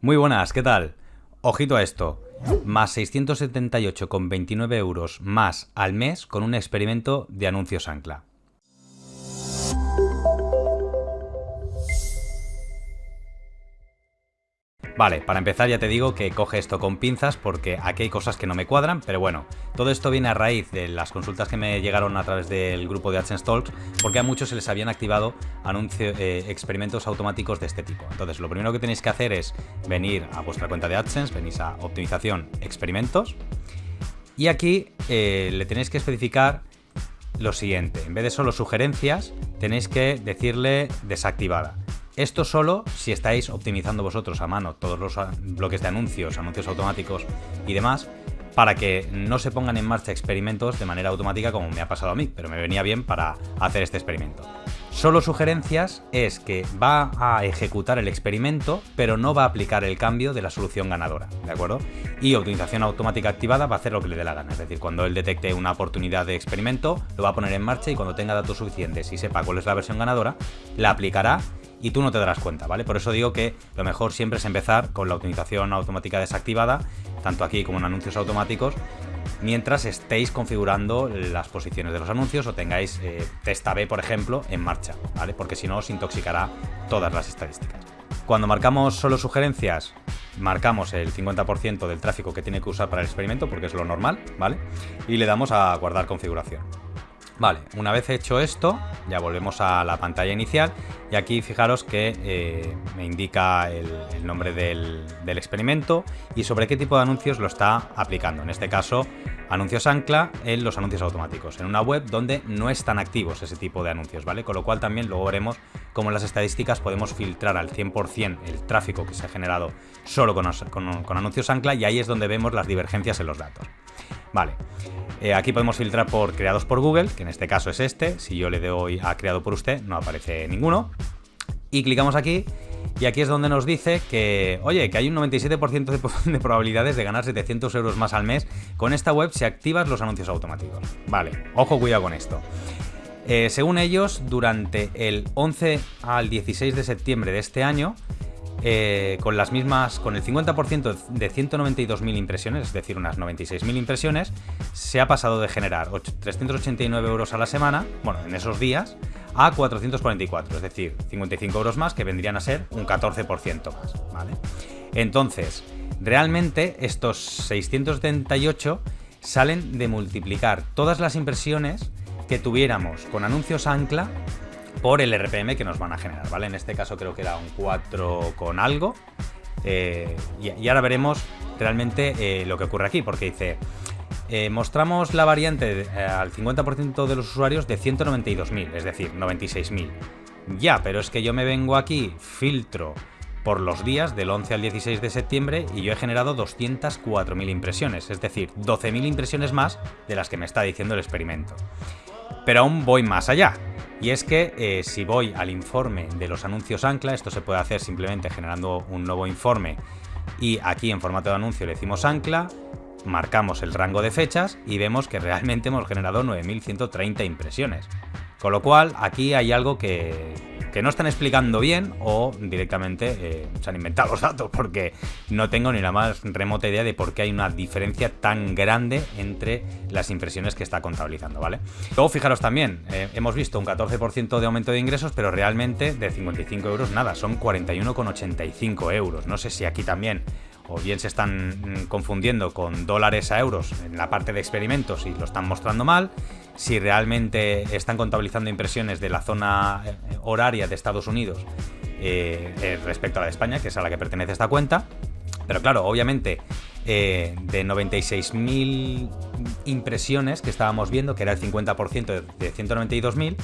Muy buenas, ¿qué tal? Ojito a esto. Más 678,29 euros más al mes con un experimento de anuncios ancla. Vale, para empezar ya te digo que coge esto con pinzas porque aquí hay cosas que no me cuadran, pero bueno, todo esto viene a raíz de las consultas que me llegaron a través del grupo de AdSense Talks, porque a muchos se les habían activado eh, experimentos automáticos de este tipo. Entonces, lo primero que tenéis que hacer es venir a vuestra cuenta de AdSense, venís a optimización, experimentos, y aquí eh, le tenéis que especificar lo siguiente, en vez de solo sugerencias, tenéis que decirle desactivada. Esto solo si estáis optimizando vosotros a mano todos los bloques de anuncios, anuncios automáticos y demás, para que no se pongan en marcha experimentos de manera automática como me ha pasado a mí, pero me venía bien para hacer este experimento. Solo sugerencias es que va a ejecutar el experimento, pero no va a aplicar el cambio de la solución ganadora, ¿de acuerdo? Y optimización automática activada va a hacer lo que le dé la gana, es decir, cuando él detecte una oportunidad de experimento, lo va a poner en marcha y cuando tenga datos suficientes y sepa cuál es la versión ganadora, la aplicará y tú no te darás cuenta, ¿vale? Por eso digo que lo mejor siempre es empezar con la optimización automática desactivada, tanto aquí como en anuncios automáticos, mientras estéis configurando las posiciones de los anuncios o tengáis eh, testa B, por ejemplo, en marcha, ¿vale? Porque si no os intoxicará todas las estadísticas. Cuando marcamos solo sugerencias, marcamos el 50% del tráfico que tiene que usar para el experimento, porque es lo normal, ¿vale? Y le damos a guardar configuración. Vale, una vez hecho esto, ya volvemos a la pantalla inicial y aquí fijaros que eh, me indica el, nombre del, experimento y sobre qué tipo de anuncios lo está aplicando. En este caso, anuncios ancla en los anuncios automáticos, en una web donde no están activos ese tipo de anuncios, ¿vale? Con lo cual también luego veremos cómo en las estadísticas podemos filtrar al 100% el tráfico que se ha generado solo con, con anuncios ancla y ahí es donde vemos las divergencias en los datos. Vale, eh, aquí podemos filtrar por creados por Google, que en este caso es este. Si yo le doy a creado por usted, no aparece ninguno. Y clicamos aquí y aquí es donde nos dice que, oye, que hay un 97% de, probabilidades de ganar 700 euros más al mes con esta web si activas los anuncios automáticos. Vale, ojo, cuidado con esto. Eh, según ellos, durante el 11 al 16 de septiembre de este año, eh, con las mismas, con el 50% de 192.000 impresiones, es decir, unas 96.000 impresiones, se ha pasado de generar 389 euros a la semana, bueno, en esos días, a 444, es decir, 55 euros más, que vendrían a ser un 14% más, ¿vale? Entonces, realmente estos 678 salen de multiplicar todas las impresiones que tuviéramos con anuncios ancla por el RPM que nos van a generar, ¿vale? En este caso creo que era un 4 con algo. Eh, y, ahora veremos realmente eh, lo que ocurre aquí, porque dice, eh, mostramos la variante al 50% de los usuarios de 192.000, es decir, 96.000. Ya, pero es que yo me vengo aquí, filtro por los días del 11 al 16 de septiembre y yo he generado 204.000 impresiones, es decir, 12.000 impresiones más de las que me está diciendo el experimento. Pero aún voy más allá. Y es que eh, si voy al informe de los anuncios ancla, esto se puede hacer simplemente generando un nuevo informe y aquí en formato de anuncio le decimos ancla, marcamos el rango de fechas y vemos que realmente hemos generado 9.130 impresiones. Con lo cual aquí hay algo que, que no están explicando bien o directamente eh, se han inventado los datos porque no tengo ni la más remota idea de por qué hay una diferencia tan grande entre las impresiones que está contabilizando, ¿vale? Luego fijaros también, eh, hemos visto un 14% de aumento de ingresos, pero realmente de 55 euros nada, son 41,85 euros. No sé si aquí también o bien se están mm, confundiendo con dólares a euros en la parte de experimentos y lo están mostrando mal, si realmente están contabilizando impresiones de la zona eh, horaria de Estados Unidos eh, eh, respecto a la de España, que es a la que pertenece esta cuenta. Pero claro, obviamente, de 96.000 impresiones que estábamos viendo, que era el 50% de 192.000,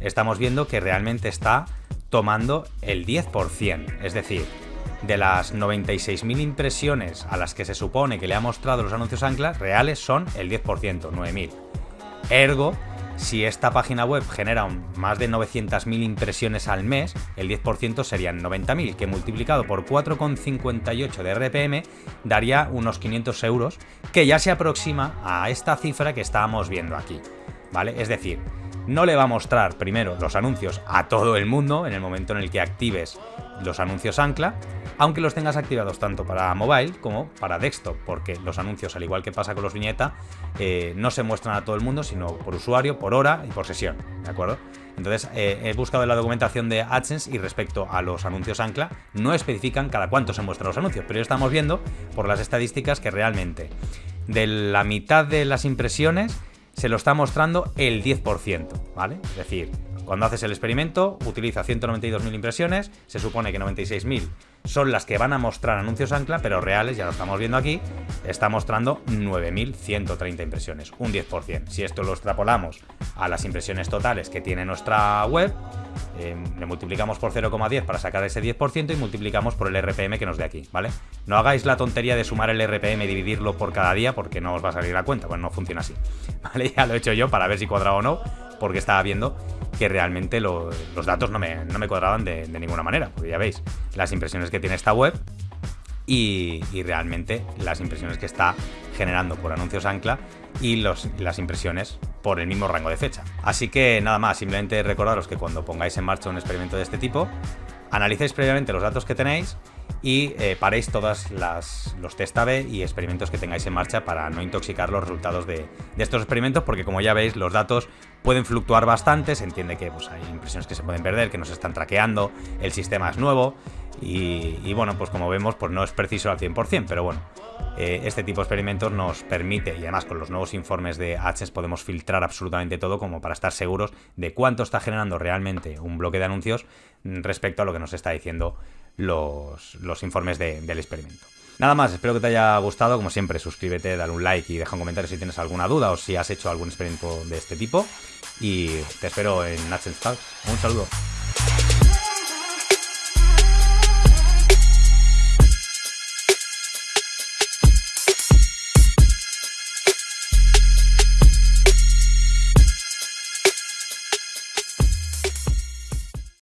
estamos viendo que realmente está tomando el 10%. Es decir, de las 96.000 impresiones a las que se supone que le ha mostrado los anuncios anclas, reales son el 10%, 9.000. Ergo, si esta página web genera más de 900.000 impresiones al mes, el 10% serían 90.000, que multiplicado por 4,58 de RPM daría unos 500 euros, que ya se aproxima a esta cifra que estábamos viendo aquí. ¿Vale? Es decir, no le va a mostrar primero los anuncios a todo el mundo en el momento en el que actives los anuncios ancla, aunque los tengas activados tanto para mobile como para desktop, porque los anuncios, al igual que pasa con los viñeta, eh, no se muestran a todo el mundo, sino por usuario, por hora y por sesión, ¿de acuerdo? Entonces eh, he buscado en la documentación de AdSense y respecto a los anuncios ancla, no especifican cada cuánto se muestran los anuncios, pero ya estamos viendo por las estadísticas que realmente de la mitad de las impresiones se lo está mostrando el 10%, ¿vale? Es decir, cuando haces el experimento, utiliza 192.000 impresiones, se supone que 96.000 son las que van a mostrar anuncios ancla, pero reales, ya lo estamos viendo aquí, está mostrando 9.130 impresiones, un 10%. Si esto lo extrapolamos a las impresiones totales que tiene nuestra web, eh, le multiplicamos por 0,10 para sacar ese 10% y multiplicamos por el RPM que nos dé aquí, ¿vale? No hagáis la tontería de sumar el RPM y dividirlo por cada día porque no os va a salir la cuenta, pues no funciona así, ¿vale? Ya lo he hecho yo para ver si cuadraba o no, porque estaba viendo que realmente los datos no me, cuadraban de, ninguna manera, porque ya veis las impresiones que tiene esta web y, realmente las impresiones que está generando por anuncios ancla y las impresiones por el mismo rango de fecha. Así que nada más, simplemente recordaros que cuando pongáis en marcha un experimento de este tipo, analicéis previamente los datos que tenéis y eh, paréis todos los test A-B y experimentos que tengáis en marcha para no intoxicar los resultados de, estos experimentos, porque como ya veis, los datos pueden fluctuar bastante, se entiende que pues, hay impresiones que se pueden perder, que no se están traqueando, el sistema es nuevo, y, bueno, pues como vemos, pues no es preciso al 100%, pero bueno, eh, este tipo de experimentos nos permite, y además con los nuevos informes de AdSense podemos filtrar absolutamente todo como para estar seguros de cuánto está generando realmente un bloque de anuncios respecto a lo que nos está diciendo los, informes del experimento. Nada más, espero que te haya gustado. Como siempre, suscríbete, dale un like y deja un comentario si tienes alguna duda o si has hecho algún experimento de este tipo. Y te espero en Talk. Un saludo.